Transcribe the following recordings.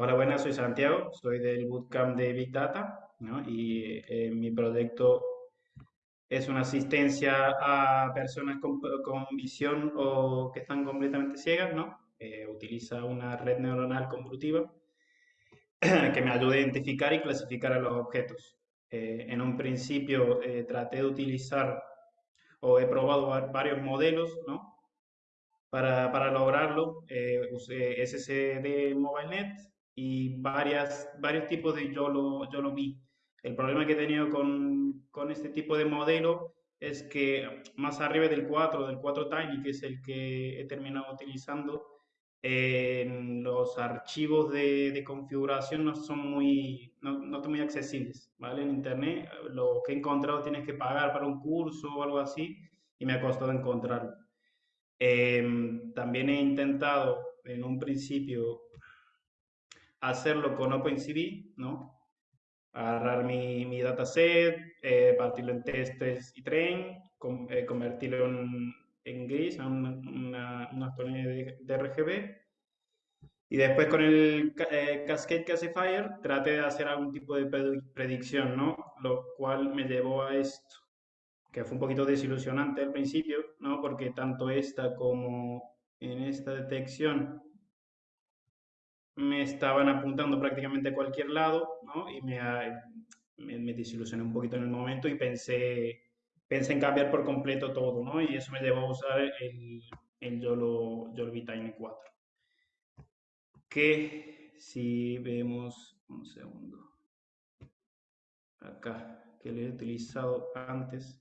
Hola, buenas, soy Santiago, soy del Bootcamp de Big Data, ¿no? Y eh, mi proyecto es una asistencia a personas con, con visión o que están completamente ciegas, ¿no? Eh, utiliza una red neuronal convolutiva que me ayuda a identificar y clasificar a los objetos. Eh, en un principio traté de utilizar o he probado varios modelos, ¿no? Para, para lograrlo, usé SSD MobileNet y varias, varios tipos de yo lo, yo lo vi. El problema que he tenido con, con este tipo de modelo es que más arriba del 4, del 4 Tiny, que es el que he terminado utilizando, en los archivos de, de, configuración no son muy, no, no son muy accesibles, ¿vale? En internet lo que he encontrado tienes que pagar para un curso o algo así y me ha costado encontrarlo. Em, también he intentado en un principio hacerlo con OpenCV, ¿no? Agarrar mi, mi dataset, eh, partirlo en testes y train, eh, convertirlo en, en, gris, a una, una, de, de, RGB. Y después con el eh, Cascade Classifier traté de hacer algún tipo de predicción, ¿no? Lo cual me llevó a esto, que fue un poquito desilusionante al principio, ¿no? Porque tanto esta como en esta detección me estaban apuntando prácticamente a cualquier lado, ¿no? Y me, me, me, desilusioné un poquito en el momento y pensé, pensé en cambiar por completo todo, ¿no? Y eso me llevó a usar el, el YOLO, YOLO Tiny 4. Que si vemos, un segundo, acá, que lo he utilizado antes,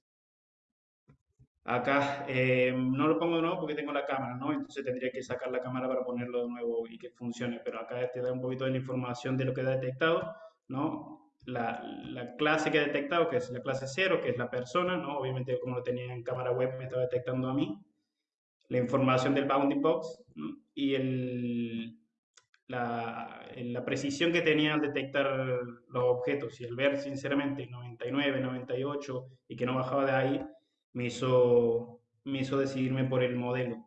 Acá eh, no lo pongo de nuevo porque tengo la cámara, ¿no? Entonces tendría que sacar la cámara para ponerlo de nuevo y que funcione. Pero acá te da un poquito de la información de lo que ha detectado, ¿no? La, la, clase que ha detectado, que es la clase 0, que es la persona, ¿no? Obviamente como lo tenía en cámara web me estaba detectando a mí. La información del bounding box y el, la, la, precisión que tenía al detectar los objetos y el ver sinceramente 99, 98 y que no bajaba de ahí, me hizo, me hizo decidirme por el modelo.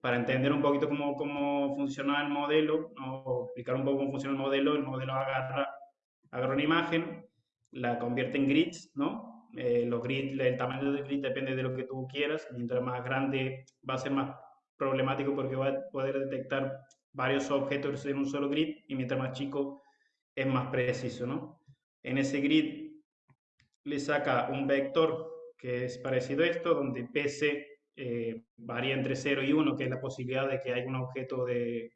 Para entender un poquito cómo, cómo funciona el modelo, o explicar un poco cómo funciona el modelo, el modelo agarra, agarra una imagen, la convierte en grids, ¿no? Eh, los grids, el tamaño del grid depende de lo que tú quieras. Mientras más grande va a ser más problemático porque va a poder detectar varios objetos en un solo grid y mientras más chico es más preciso, ¿no? En ese grid le saca un vector que es parecido a esto, donde PC eh, varía entre 0 y 1, que es la posibilidad de que haya un objeto de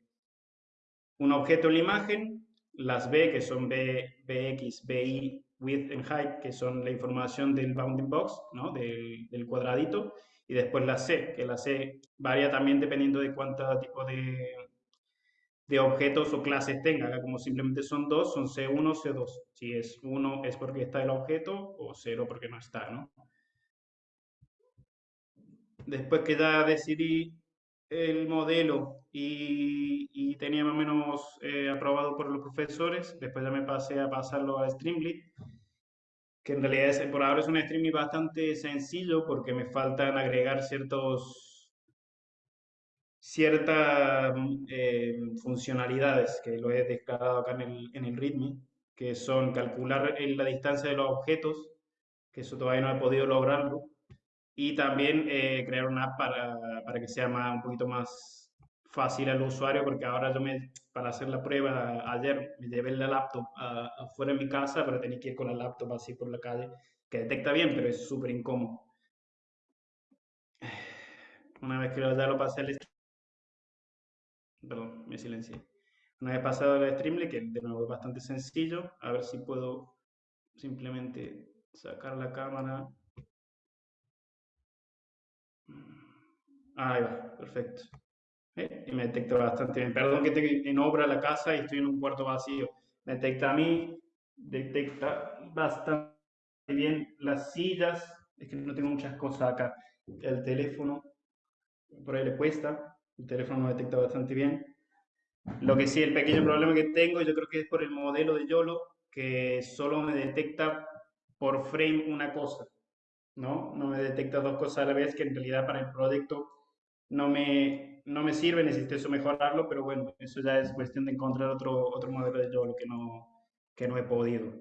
un objeto en la imagen, las B, que son B, BX, BY, width and height, que son la información del bounding box, ¿no? del, del cuadradito, y después la C, que la C varía también dependiendo de cuánto tipo de, de objetos o clases tenga. como simplemente son dos, son C1, C2. Si es 1 es porque está el objeto o 0 porque no está, ¿no? Después que ya decidí el modelo y, tenía más o menos eh, aprobado por los profesores, después ya me pasé a pasarlo a Streamlit, que en realidad es, por ahora es un Streamlit bastante sencillo porque me faltan agregar ciertos ciertas eh, funcionalidades que lo he declarado acá en el, en el README, que son calcular la distancia de los objetos, que eso todavía no he podido lograrlo, y también eh, crear una app para, para, que sea más, un poquito más fácil al usuario, porque ahora yo me, para hacer la prueba, ayer me llevé la laptop afuera de mi casa, pero tenía que ir con la laptop así por la calle, que detecta bien, pero es súper incómodo. Una vez que ya lo pasé al perdón, me silencié. Una vez pasado el Streamlit, que de nuevo es bastante sencillo, a ver si puedo simplemente sacar la cámara Ahí va, perfecto. ¿Eh? Y me detecta bastante bien. Perdón que en obra la casa y estoy en un cuarto vacío. Me detecta a mí, detecta bastante bien las sillas. Es que no tengo muchas cosas acá. El teléfono, por ahí le cuesta. El teléfono me detecta bastante bien. Lo que sí, el pequeño problema que tengo, yo creo que es por el modelo de YOLO, que solo me detecta por frame una cosa. ¿No? No me detecta dos cosas a la vez que en realidad para el proyecto no me, no me sirve, necesito mejorarlo, pero bueno, eso ya es cuestión de encontrar otro, otro modelo de YOLO que no, que no he podido.